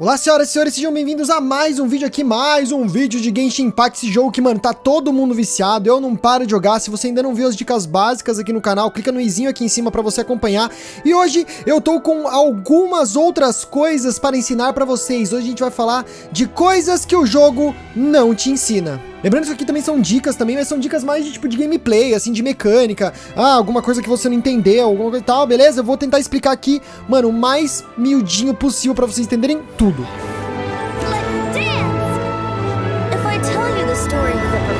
Olá senhoras e senhores, sejam bem-vindos a mais um vídeo aqui, mais um vídeo de Genshin Impact, esse jogo que, mano, tá todo mundo viciado, eu não paro de jogar, se você ainda não viu as dicas básicas aqui no canal, clica no izinho aqui em cima pra você acompanhar, e hoje eu tô com algumas outras coisas para ensinar pra vocês, hoje a gente vai falar de coisas que o jogo não te ensina. Lembrando que aqui também são dicas também, mas são dicas mais de tipo de gameplay, assim, de mecânica. Ah, alguma coisa que você não entendeu, alguma coisa e tal, beleza? Eu vou tentar explicar aqui, mano, o mais miudinho possível pra vocês entenderem tudo. Let's dance! If I tell you the story of the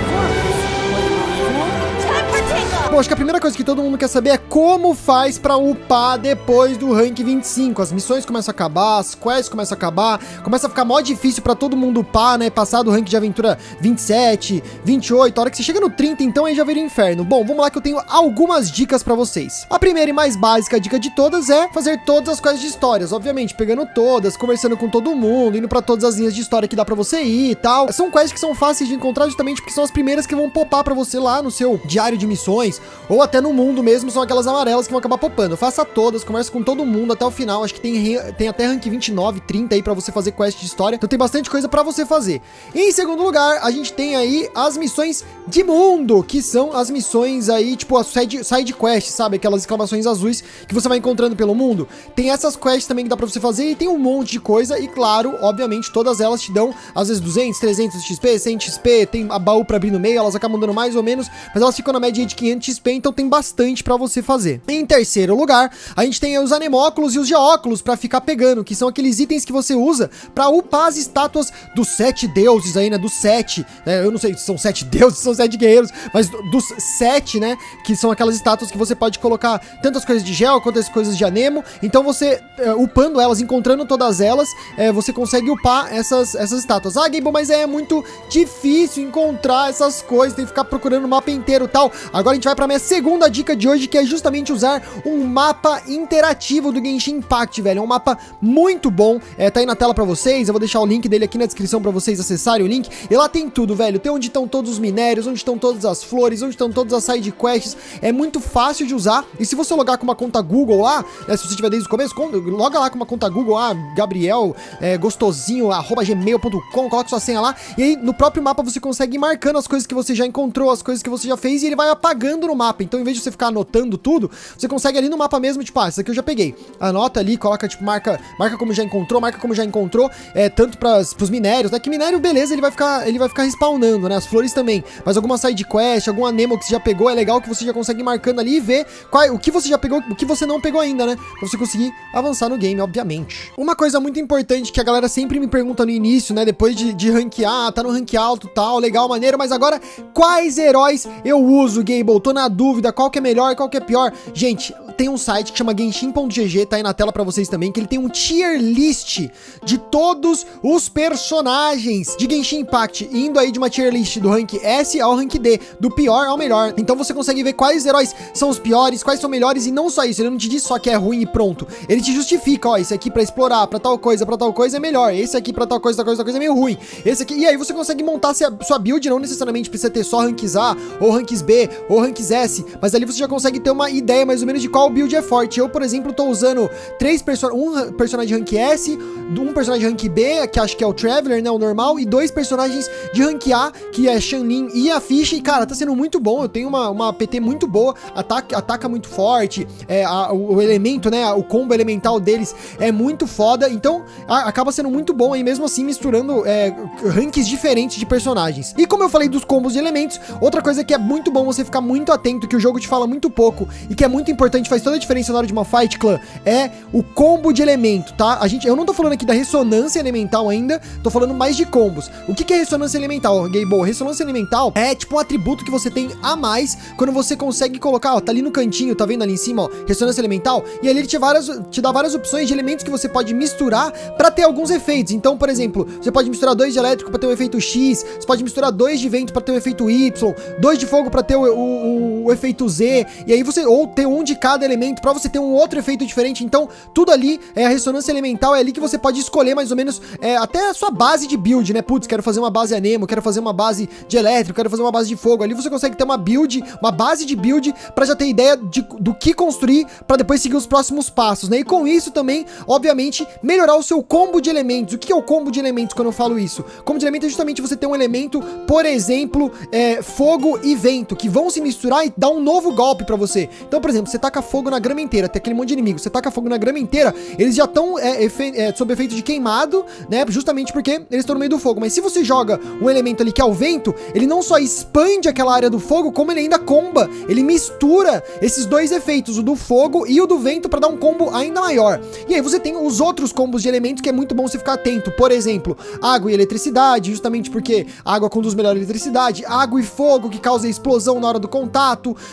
Bom, acho que a primeira coisa que todo mundo quer saber é como faz pra upar depois do rank 25. As missões começam a acabar, as quests começam a acabar, começa a ficar mó difícil pra todo mundo upar, né? Passar do rank de aventura 27, 28, a hora que você chega no 30, então aí já vira inferno. Bom, vamos lá que eu tenho algumas dicas pra vocês. A primeira e mais básica dica de todas é fazer todas as quests de histórias, obviamente, pegando todas, conversando com todo mundo, indo pra todas as linhas de história que dá pra você ir e tal. São quests que são fáceis de encontrar justamente porque são as primeiras que vão popar pra você lá no seu diário de missões, ou até no mundo mesmo, são aquelas amarelas que vão acabar popando. Faça todas, converse com todo mundo até o final. Acho que tem, tem até rank 29, 30 aí pra você fazer quest de história. Então tem bastante coisa pra você fazer. E em segundo lugar, a gente tem aí as missões de mundo, que são as missões aí, tipo, a side, side quest, sabe? Aquelas exclamações azuis que você vai encontrando pelo mundo. Tem essas quests também que dá pra você fazer e tem um monte de coisa. E claro, obviamente, todas elas te dão, às vezes, 200, 300 XP, 100 XP, tem a baú pra abrir no meio, elas acabam dando mais ou menos, mas elas ficam na média de 500 XP, então tem bastante pra você fazer. Em terceiro lugar, a gente tem os anemóculos e os geóculos pra ficar pegando, que são aqueles itens que você usa pra upar as estátuas dos sete deuses aí, né? Dos sete, né? Eu não sei se são sete deuses, se são sete guerreiros, mas do- dos sete, né? Que são aquelas estátuas que você pode colocar tantas coisas de gel quanto as coisas de anemo. Então você, é, upando elas, encontrando todas elas, é, você consegue upar essas, essas estátuas. Ah, Gable, mas é muito difícil encontrar essas coisas, tem que ficar procurando o mapa inteiro e tal. Agora a gente vai pra minha segunda dica de hoje, que é justamente usar um mapa interativo do Genshin Impact, velho. É um mapa muito bom, é, tá aí na tela pra vocês, eu vou deixar o link dele aqui na descrição pra vocês acessarem o link. E lá tem tudo, velho. Tem onde estão todos os minérios, onde estão todas as flores, onde estão todas as side quests. É muito fácil de usar. E se você logar com uma conta Google lá, né, se você tiver desde o começo, loga lá com uma conta Google, ah, Gabriel, é, gostosinho, arroba gmail.com, coloca sua senha lá. E aí no próprio mapa você consegue ir marcando as coisas que você já encontrou, as coisas que você já fez, e ele vai apagando no mapa. Então, em vez de você ficar anotando tudo, você consegue ali no mapa mesmo, tipo, ah, isso aqui eu já peguei. Anota ali, coloca, tipo, marca, marca como já encontrou, marca como já encontrou, é, tanto pras, pros minérios, né? Que minério, beleza, ele vai ficar, ele vai ficar respawnando, né? As flores também. Mas alguma side quest, algum anemo que você já pegou, é legal que você já consegue ir marcando ali e ver qual, o que você já pegou, o que você não pegou ainda, né? Pra você conseguir avançar no game, obviamente. Uma coisa muito importante que a galera sempre me pergunta no início, né? Depois de, de ranquear, tá no rank alto tal, legal, maneiro, mas agora quais heróis eu uso, Gable? Tô na dúvida, qual que é melhor, qual que é pior? Gente, tem um site que chama Genshin.gg, tá aí na tela pra vocês também, que ele tem um tier list de todos os personagens de Genshin Impact, indo aí de uma tier list do rank S ao rank D, do pior ao melhor. Então você consegue ver quais heróis são os piores, quais são melhores e não só isso, ele não te diz só que é ruim e pronto. Ele te justifica, ó, esse aqui pra explorar, pra tal coisa, pra tal coisa é melhor, esse aqui pra tal coisa, tal coisa, tal coisa é meio ruim. Esse aqui, e aí você consegue montar sua build, não necessariamente precisa ter só ranks A, ou ranks B, ou ranks S, mas ali você já consegue ter uma ideia mais ou menos de qual build é forte. Eu, por exemplo, tô usando três perso um personagem rank S, um personagem rank B, que acho que é o Traveler, né, o normal, e dois personagens de rank A, que é Shanlin e a Fish, e cara, tá sendo muito bom, eu tenho uma, uma PT muito boa, ataca, ataca muito forte, é, a- o, o elemento, né, o combo elemental deles é muito foda, então a- acaba sendo muito bom aí, mesmo assim, misturando é, ranks diferentes de personagens. E como eu falei dos combos de elementos, outra coisa que é muito bom você ficar muito atento, que o jogo te fala muito pouco, e que é muito importante, faz toda a diferença na hora de uma fight clã, é o combo de elemento, tá? A gente, eu não tô falando aqui da ressonância elemental ainda, tô falando mais de combos. O que, que é ressonância elemental, Gable? Ressonância elemental é tipo um atributo que você tem a mais quando você consegue colocar, ó, tá ali no cantinho, tá vendo ali em cima, ó, ressonância elemental, e ali ele te, várias, te dá várias opções de elementos que você pode misturar pra ter alguns efeitos. Então, por exemplo, você pode misturar dois de elétrico pra ter um efeito X, você pode misturar dois de vento pra ter um efeito Y, dois de fogo pra ter o, o- o, o efeito Z, e aí você, ou ter um de cada elemento pra você ter um outro efeito diferente. Então, tudo ali é a ressonância elemental, é ali que você pode escolher mais ou menos é, até a sua base de build, né? Putz, quero fazer uma base anemo, quero fazer uma base de elétrico, quero fazer uma base de fogo. Ali você consegue ter uma build, uma base de build pra já ter ideia de, do que construir pra depois seguir os próximos passos, né? E com isso também, obviamente, melhorar o seu combo de elementos. O que é o combo de elementos quando eu falo isso? Combo de elementos é justamente você ter um elemento, por exemplo, é, fogo e vento, que vão se misturar e dar um novo golpe pra você. Então, por exemplo, você taca fogo na grama inteira, tem aquele monte de inimigo, você taca fogo na grama inteira, eles já estão é, é, sob efeito de queimado, né? Justamente porque eles estão no meio do fogo. Mas se você joga um elemento ali que é o vento, ele não só expande aquela área do fogo, como ele ainda comba, ele mistura esses dois efeitos, o do fogo e o do vento, para dar um combo ainda maior. E aí você tem os outros combos de elementos que é muito bom você ficar atento. Por exemplo, água e eletricidade, justamente porque água conduz melhor a eletricidade, água e fogo, que causa explosão na hora do contato.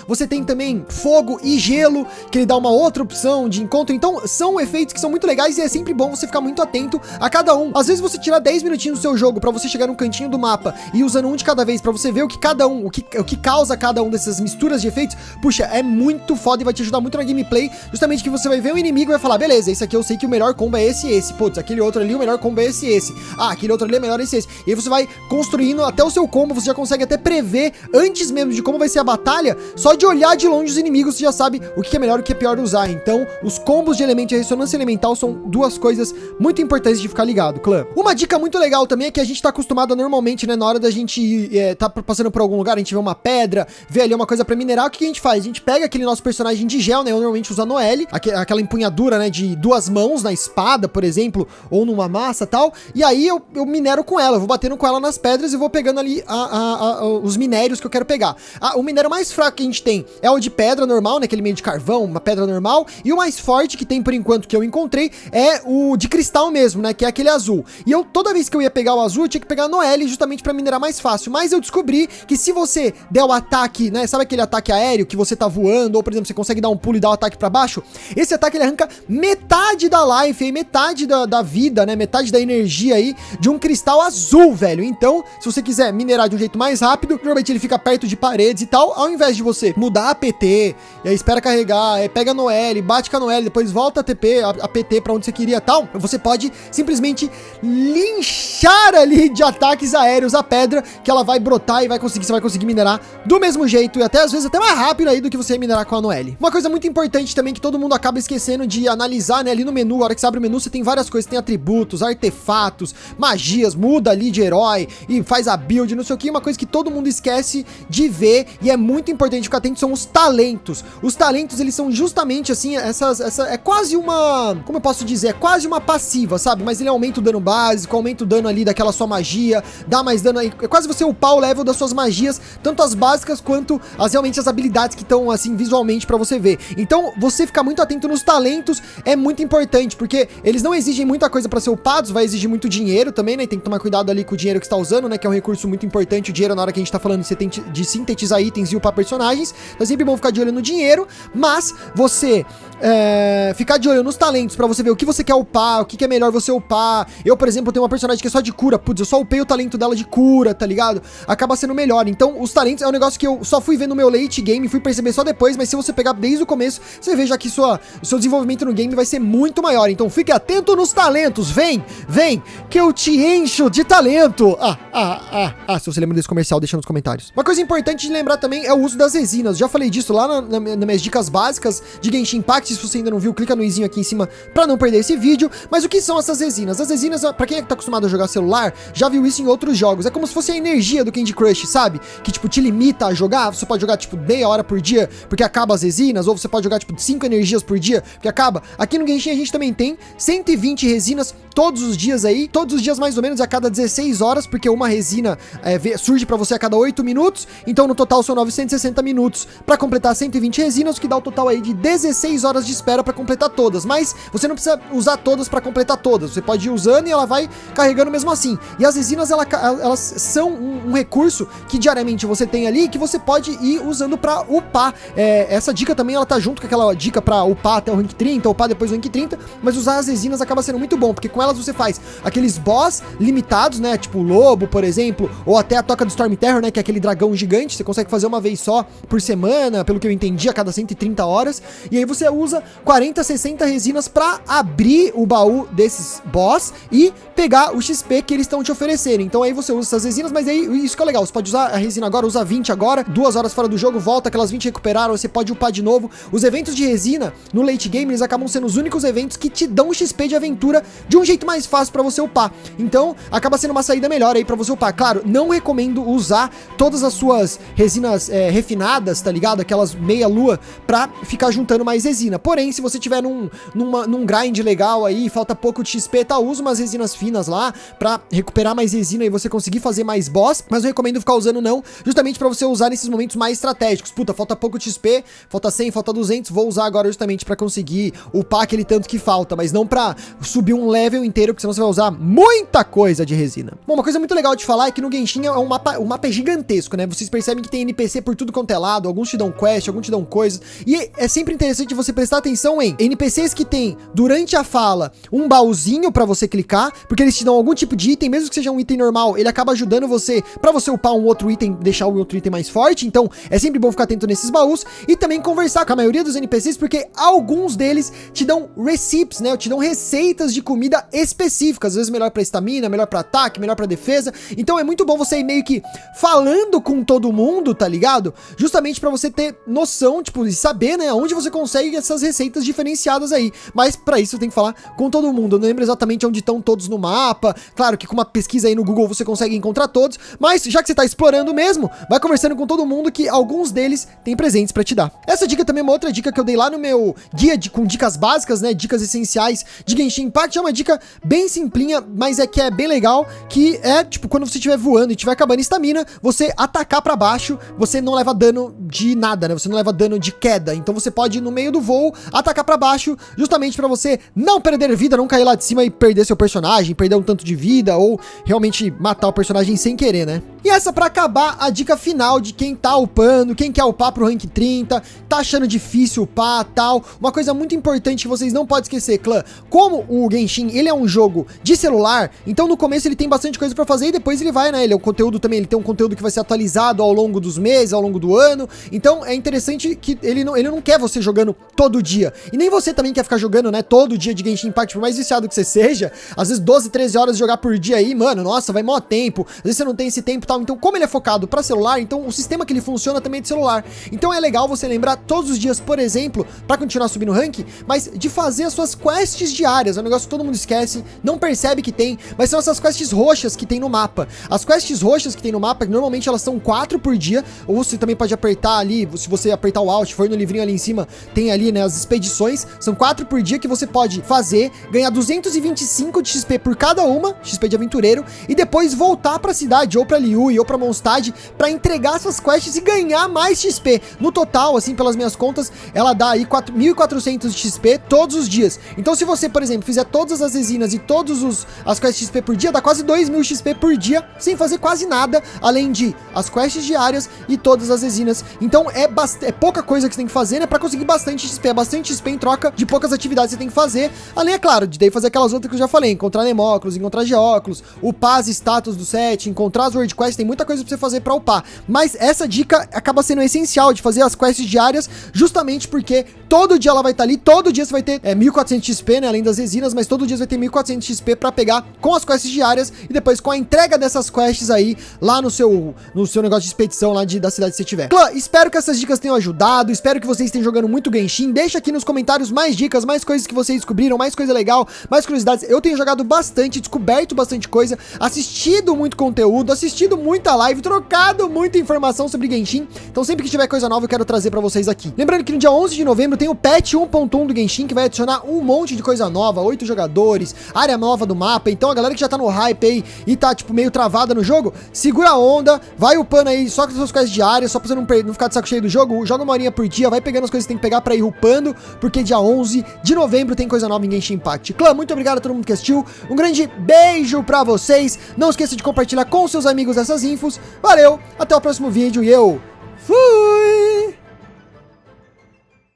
Você tem também fogo e gelo, que ele dá uma outra opção de encontro. Então, são efeitos que são muito legais e é sempre bom você ficar muito atento a cada um. Às vezes você tirar 10 minutinhos do seu jogo para você chegar no cantinho do mapa e usando um de cada vez para você ver o que cada um, o que, o que causa cada um dessas misturas de efeitos, puxa, é muito foda e vai te ajudar muito na gameplay, justamente que você vai ver o inimigo e vai falar, beleza, esse aqui eu sei que o melhor combo é esse e esse, putz, aquele outro ali o melhor combo é esse e esse, ah, aquele outro ali é melhor esse e esse, e aí você vai construindo até o seu combo, você já consegue até prever antes mesmo de como vai ser a batalha, só de olhar de longe os inimigos, você já sabe o que é melhor e o que é pior usar, então os combos de elemento e ressonância elemental são duas coisas muito importantes de ficar ligado, clã. Uma dica muito legal também é que a gente tá acostumado normalmente, né, na hora da gente é, tá passando por algum lugar, a gente vê uma pedra, vê ali uma coisa pra minerar, o que a gente faz? A gente pega aquele nosso personagem de gel, né, eu normalmente uso a Noelle, aquela empunhadura, né, de duas mãos na espada, por exemplo, ou numa massa tal, e aí eu, eu minero com ela, eu vou batendo com ela nas pedras e vou pegando ali a, a, a, os minérios que eu quero pegar. o minério mais fraco que a gente tem é o de pedra normal, né, aquele meio de carvão, uma pedra normal, e o mais forte que tem por enquanto que eu encontrei é o de cristal mesmo, né, que é aquele azul. E eu, toda vez que eu ia pegar o azul, eu tinha que pegar no L justamente para minerar mais fácil, mas eu descobri que se você der o ataque, né, sabe aquele ataque aéreo que você tá voando, ou por exemplo, você consegue dar um pulo e dar o um ataque para baixo, esse ataque ele arranca metade da life aí, metade da, da vida, né, metade da energia aí de um cristal azul, velho. Então, se você quiser minerar de um jeito mais rápido, normalmente ele fica perto de paredes e tal, ao invés de você mudar a PT, e aí espera carregar, aí pega no L, bate com a no L, depois volta a TP, a, a PT para onde você queria tal, você pode simplesmente linchar ali de ataques aéreos a pedra, que ela vai brotar e vai conseguir, você vai conseguir minerar do mesmo jeito, e até às vezes até mais rápido aí do que você minerar com a Noelle. Uma coisa muito importante também que todo mundo acaba esquecendo de analisar, né, ali no menu, a hora que você abre o menu, você tem várias coisas, tem atributos, artefatos, magias, muda ali de herói e faz a build, não sei o que, uma coisa que todo mundo esquece de ver e é muito importante ficar atento são os talentos. Os talentos, eles são justamente assim, essas, essa é quase uma, como eu posso dizer, é quase uma passiva, sabe? Mas ele aumenta o dano básico, aumenta o dano ali daquela sua magia, dá mais dano aí, é quase você upar o level das suas magias, tanto as básicas quanto as realmente as habilidades que estão assim visualmente para você ver. Então, você ficar muito atento nos talentos é muito importante, porque eles não exigem muita coisa para ser upados, vai exigir muito dinheiro também, né? Tem que tomar cuidado ali com o dinheiro que está usando, né? Que é um recurso muito importante, o dinheiro na hora que a gente tá falando de sintetizar itens e upar personagens. Então é sempre bom ficar de olho no dinheiro, mas você é, ficar de olho nos talentos para você ver o que você quer upar, o que, que, é melhor você upar. Eu, por exemplo, tenho uma personagem que é só de cura. Putz, eu só upei o talento dela de cura, tá ligado? Acaba sendo melhor. Então, os talentos é um negócio que eu só fui ver no meu late game, fui perceber só depois, mas se você pegar desde o começo, você vê já que sua, seu desenvolvimento no game vai ser muito maior. Então, fique atento nos talentos. Vem, vem, que eu te encho de talento. Ah, ah, ah, ah. Se você lembra desse comercial, deixa nos comentários. Uma coisa importante de lembrar também é o uso das resinas. Já falei disso lá na, na, nas minhas dicas básicas de Genshin Impact. Se você ainda não viu, clica no izinho aqui em cima para não perder esse vídeo. Mas o que são essas resinas? As resinas, para quem é que tá acostumado a jogar celular, já viu isso em outros jogos. É como se fosse a energia do Candy Crush, sabe? Que, tipo, te limita a jogar. Você pode jogar, tipo, meia hora por dia, porque acaba as resinas. Ou você pode jogar, tipo, 5 energias por dia, porque acaba. Aqui no Genshin a gente também tem 120 resinas todos os dias aí. Todos os dias, mais ou menos, a cada 16 horas, porque uma resina é, surge para você a cada 8 minutos. Então, no total, são 960 minutos para completar 120 resinas, o que dá o total aí de 16 horas de espera para completar todas, mas você não precisa usar todas para completar todas. Você pode ir usando e ela vai carregando mesmo assim. E as resinas ela, elas são um, um, recurso que diariamente você tem ali que você pode ir usando para upar. É, essa dica também ela tá junto com aquela dica para upar até o rank 30, upar depois do rank 30, mas usar as resinas acaba sendo muito bom, porque com elas você faz aqueles boss limitados, né? Tipo o lobo, por exemplo, ou até a toca do Storm Terror, né? Que é aquele dragão gigante, você consegue fazer uma vez só por semana, pelo que eu entendi, a cada 130 horas. E aí você usa 40, 60 resinas para abrir o baú desses boss e pegar o XP que eles estão te oferecendo. Então aí você usa essas resinas, mas aí isso que é legal, você pode usar a resina agora, usa 20 agora, duas horas fora do jogo, volta, aquelas 20 recuperaram, você pode upar de novo. Os eventos de resina no late game, eles acabam sendo os únicos eventos que te dão XP de aventura de um jeito mais fácil para você upar. Então, acaba sendo uma saída melhor aí para você upar. Claro, não recomendo usar todas as suas resinas é, refinadas, tá ligado? Aquelas meia lua pra ficar juntando mais resina. Porém, se você tiver num, numa, num grind legal aí, falta pouco de XP, tá? Usa umas resinas finas lá pra recuperar mais resina e você conseguir fazer mais boss. Mas eu recomendo ficar usando não, justamente pra você usar nesses momentos mais estratégicos. Puta, falta pouco de XP, falta 100, falta 200, vou usar agora justamente pra conseguir upar aquele tanto que falta, mas não pra subir um level inteiro, porque senão você vai usar muita coisa de resina. Bom, uma coisa muito legal de falar é que no Genshin é um mapa, o mapa é gigantesco, né? Vocês percebem que tem NPC por tudo quanto é lado, alguns te dão quest, alguns te dão coisas, e é sempre interessante você prestar atenção em NPCs que tem, durante a fala, um baúzinho pra você clicar, porque eles te dão algum tipo de item, mesmo que seja um item normal, ele acaba ajudando você pra você upar um outro item, deixar o outro item mais forte, então é sempre bom ficar atento nesses baús, e também conversar com a maioria dos NPCs, porque alguns deles te dão receipts, né? Te dão receitas de comida específicas, às vezes melhor pra estamina, melhor pra ataque, melhor pra defesa, então é muito bom você ir meio que falando com todo mundo, tá ligado? Justamente pra você ter noção, tipo, e saber, né, onde você consegue essas receitas diferenciadas aí. Mas pra isso você tem que falar com todo mundo. Eu não lembro exatamente onde estão todos no mapa. Claro que com uma pesquisa aí no Google você consegue encontrar todos, mas já que você tá explorando mesmo, vai conversando com todo mundo que alguns deles têm presentes pra te dar. Essa dica também é uma outra dica que eu dei lá no meu guia de, com dicas básicas, né, dicas essenciais de Genshin Impact. É uma dica bem simplinha, mas é que é bem legal, que é, tipo, quando você estiver voando e estiver acabando estamina, você atacar pra baixo, você não leva dano de nada, né? Você não leva dano de queda. Então você pode, no meio do voo, atacar pra baixo, justamente pra você não perder vida, não cair lá de cima e perder seu personagem, perder um tanto de vida, ou realmente matar o personagem sem querer, né? E essa pra acabar a dica final de quem tá upando, quem quer upar pro rank 30, tá achando difícil upar, tal. Uma coisa muito importante que vocês não podem esquecer, clã, como o Genshin, ele é um jogo de celular, então no começo ele tem bastante coisa pra fazer e depois ele vai, né? Ele é o conteúdo também, ele tem um conteúdo que vai ser atualizado ao longo dos meses, ao longo do ano. Então é interessante que ele não, ele não quer você jogando todo dia. E nem você também quer ficar jogando, né, todo dia de Genshin Impact, por mais viciado que você seja. Às vezes 12, 13 horas de jogar por dia aí, mano, nossa, vai maior tempo. Às vezes você não tem esse tempo e tal. Então, como ele é focado para celular, então o sistema que ele funciona também é de celular. Então é legal você lembrar todos os dias, por exemplo, para continuar subindo o rank, mas de fazer as suas quests diárias. É um negócio que todo mundo esquece, não percebe que tem, mas são essas quests roxas que tem no mapa. As quests roxas que tem no mapa, normalmente elas são quatro por dia, ou você também pode apertar ali, se você apertar o Alt, for no livrinho ali em cima, tem ali, né, as expedições, são quatro por dia que você pode fazer, ganhar 225 de XP por cada uma, XP de aventureiro, e depois voltar pra cidade, ou pra Liu, ou pra Mondstadt, pra entregar essas quests e ganhar mais XP. No total, assim, pelas minhas contas, ela dá aí 1.400 de XP todos os dias. Então se você, por exemplo, fizer todas as resinas e todos os as quests XP por dia, dá quase 2.000 XP por dia, sem fazer quase nada, além de as quests diárias e todas as resinas. Então é, é pouca coisa que você tem que fazer, né, pra conseguir bastante XP, é bastante XP em troca de poucas atividades que você tem que fazer, além, é claro, de daí fazer aquelas outras que eu já falei, encontrar Nemóculos, encontrar Geóculos, upar as status do set, encontrar as World Quests, tem muita coisa pra você fazer pra upar. Mas essa dica acaba sendo essencial de fazer as quests diárias, justamente porque todo dia ela vai estar tá ali, todo dia você vai ter é, 1.400 XP, né, além das resinas, mas todo dia você vai ter 1.400 XP pra pegar com as quests diárias e depois com a entrega dessas quests aí lá no seu, no seu negócio de expedição lá de, da cidade você tiver. Clã, espero que essas dicas tenham ajudado, espero que vocês estejam jogando muito Genshin, deixa aqui nos comentários mais dicas, mais coisas que vocês descobriram, mais coisa legal, mais curiosidades. Eu tenho jogado bastante, descoberto bastante coisa, assistido muito conteúdo, assistido muita live, trocado muita informação sobre Genshin, então sempre que tiver coisa nova eu quero trazer pra vocês aqui. Lembrando que no dia 11 de novembro tem o patch 1.1 do Genshin, que vai adicionar um monte de coisa nova, 8 jogadores, área nova do mapa, então a galera que já tá no hype aí e tá, tipo, meio travada no jogo, segura a onda, vai upando aí só com as suas coisas diárias, só pra você não, não ficar de saco cheio do jogo, joga uma horinha por dia, vai pegando as coisas que tem que pegar pra ir upando porque dia 11 de novembro tem coisa nova em Genshin Impact. Clã, muito obrigado a todo mundo que assistiu. Um grande beijo pra vocês. Não esqueça de compartilhar com seus amigos essas infos. Valeu, até o próximo vídeo e eu fui!